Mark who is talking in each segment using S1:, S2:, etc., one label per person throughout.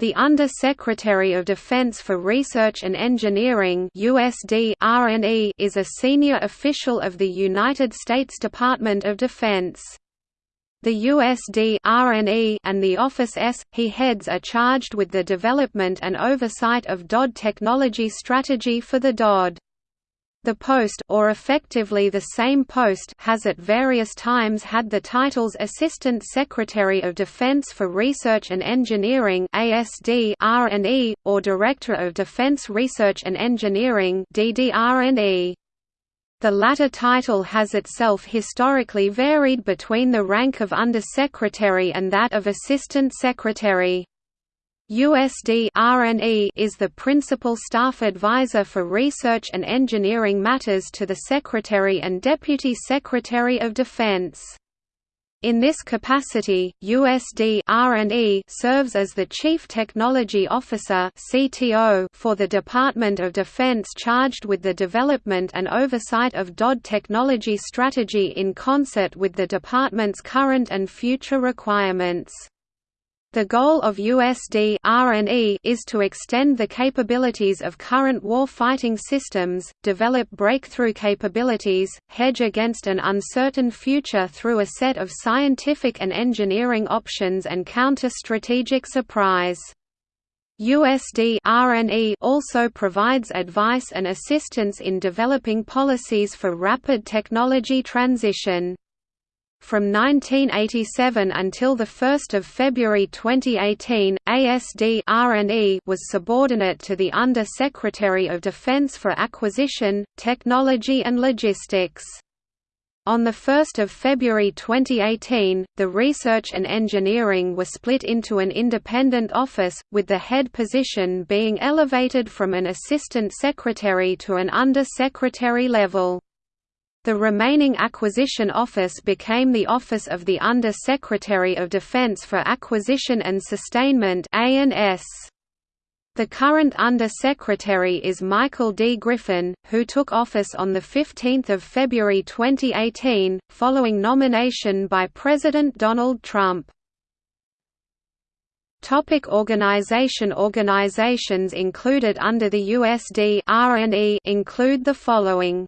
S1: The Under-Secretary of Defense for Research and Engineering USD R&E is a senior official of the United States Department of Defense. The USD R&E and the Office S, he heads are charged with the development and oversight of DoD technology strategy for the DoD. The post or effectively the same post has at various times had the titles Assistant Secretary of Defense for Research and Engineering ASD R&E or Director of Defense Research and Engineering DDR&E. The latter title has itself historically varied between the rank of Undersecretary and that of Assistant Secretary. USD R&E is the principal staff advisor for research and engineering matters to the Secretary and Deputy Secretary of Defense. In this capacity, USD R&E serves as the Chief Technology Officer for the Department of Defense charged with the development and oversight of DoD technology strategy in concert with the department's current and future requirements. The goal of USD R&E is to extend the capabilities of current war-fighting systems, develop breakthrough capabilities, hedge against an uncertain future through a set of scientific and engineering options and counter strategic surprise. USD R&E also provides advice and assistance in developing policies for rapid technology transition. From 1987 until 1 February 2018, ASD was subordinate to the Under-Secretary of Defense for Acquisition, Technology and Logistics. On 1 February 2018, the Research and Engineering were split into an independent office, with the head position being elevated from an assistant secretary to an under-secretary level. The remaining acquisition office became the Office of the Under-Secretary of Defense for Acquisition and Sustainment The current Under-Secretary is Michael D. Griffin, who took office on 15 February 2018, following nomination by President Donald Trump. Topic organization Organizations included under the USD include the following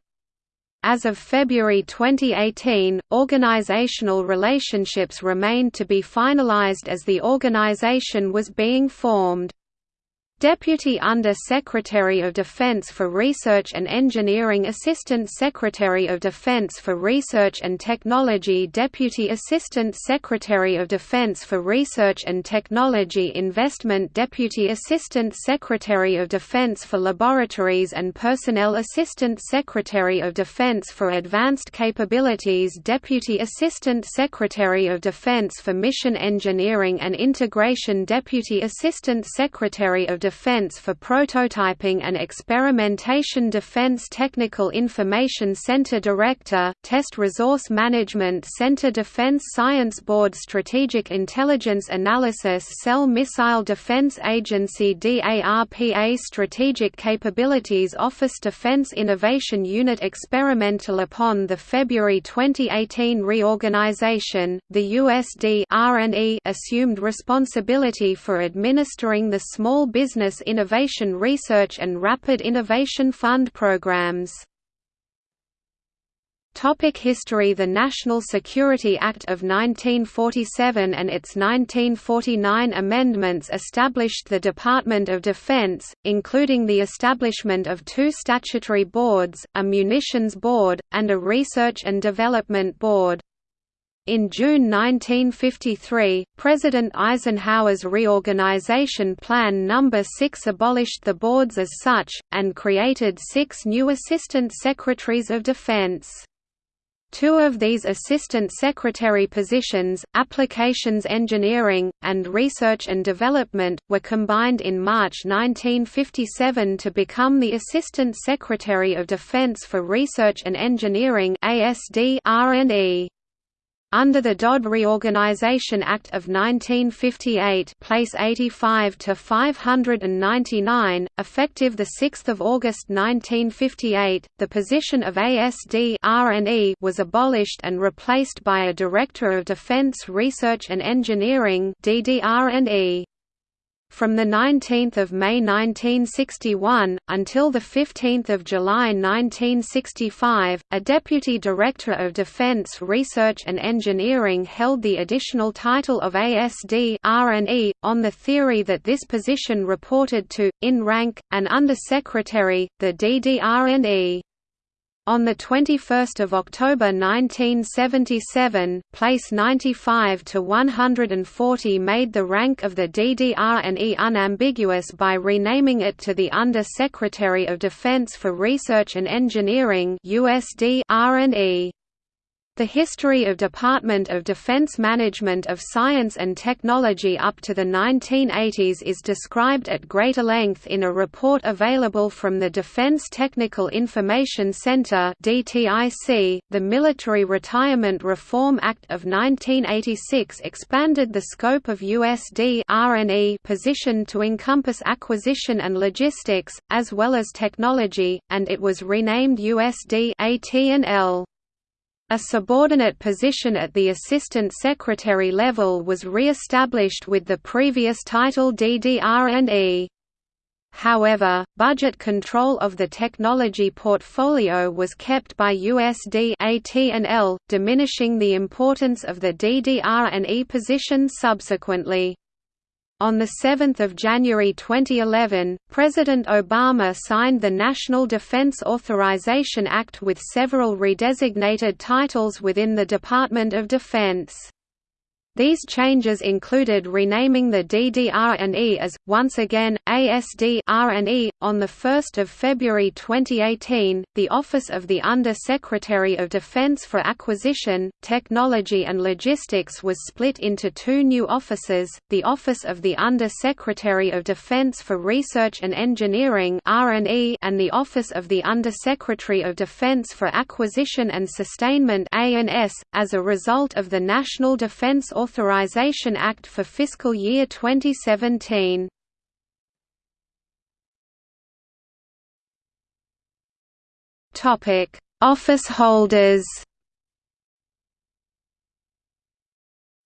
S1: as of February 2018, organizational relationships remained to be finalized as the organization was being formed. Deputy Under-Secretary of Defense for Research and Engineering Assistant Secretary of Defense for Research and Technology Deputy Assistant Secretary of Defense for Research and Technology Investment Deputy Assistant Secretary of Defense for Laboratories and Personnel Assistant Secretary of Defense for Advanced Capabilities Deputy Assistant Secretary of Defense for Mission Engineering and Integration Deputy Assistant Secretary of Defense Defense for Prototyping and Experimentation Defense Technical Information Center Director, Test Resource Management Center Defense Science Board Strategic Intelligence Analysis Cell Missile Defense Agency DARPA Strategic Capabilities Office Defense Innovation Unit Experimental Upon the February 2018 reorganization, the USD assumed responsibility for administering the Small Business Business Innovation Research and Rapid Innovation Fund programs. Topic history The National Security Act of 1947 and its 1949 amendments established the Department of Defense, including the establishment of two statutory boards, a Munitions Board, and a Research and Development Board. In June 1953, President Eisenhower's Reorganization Plan No. 6 abolished the boards as such, and created six new Assistant Secretaries of Defense. Two of these Assistant Secretary positions, Applications Engineering, and Research and Development, were combined in March 1957 to become the Assistant Secretary of Defense for Research and Engineering ASD R&E. Under the DoD Reorganization Act of 1958 place 85 to 599, effective 6 August 1958, the position of ASD was abolished and replaced by a Director of Defense Research and Engineering DDR&E. From 19 May 1961, until 15 July 1965, a Deputy Director of Defense Research and Engineering held the additional title of ASD R&E, on the theory that this position reported to, in rank, an Under-Secretary, the DDR&E. On 21 October 1977, place 95 to 140 made the rank of the DDR&E unambiguous by renaming it to the Under-Secretary of Defense for Research and Engineering R&E. The history of Department of Defense Management of Science and Technology up to the 1980s is described at greater length in a report available from the Defense Technical Information Center. The Military Retirement Reform Act of 1986 expanded the scope of USD position to encompass acquisition and logistics as well as technology, and it was renamed USD AT&L. A subordinate position at the Assistant Secretary level was re-established with the previous title DDR&E. However, budget control of the technology portfolio was kept by USD AT&L, diminishing the importance of the DDR&E position subsequently. On 7 January 2011, President Obama signed the National Defense Authorization Act with several redesignated titles within the Department of Defense. These changes included renaming the DDR&E as, once again, ASD R&E. On 1 February 2018, the Office of the Under-Secretary of Defense for Acquisition, Technology and Logistics was split into two new offices, the Office of the Under-Secretary of Defense for Research and Engineering R&E and the Office of the Under-Secretary of Defense for Acquisition and Sustainment A&S, as a result of the National Defense Authorization Act for fiscal year 2017. Topic: Office holders.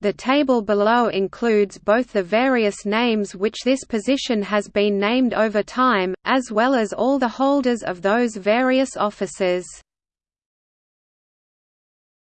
S1: The table below includes both the various names which this position has been named over time, as well as all the holders of those various offices.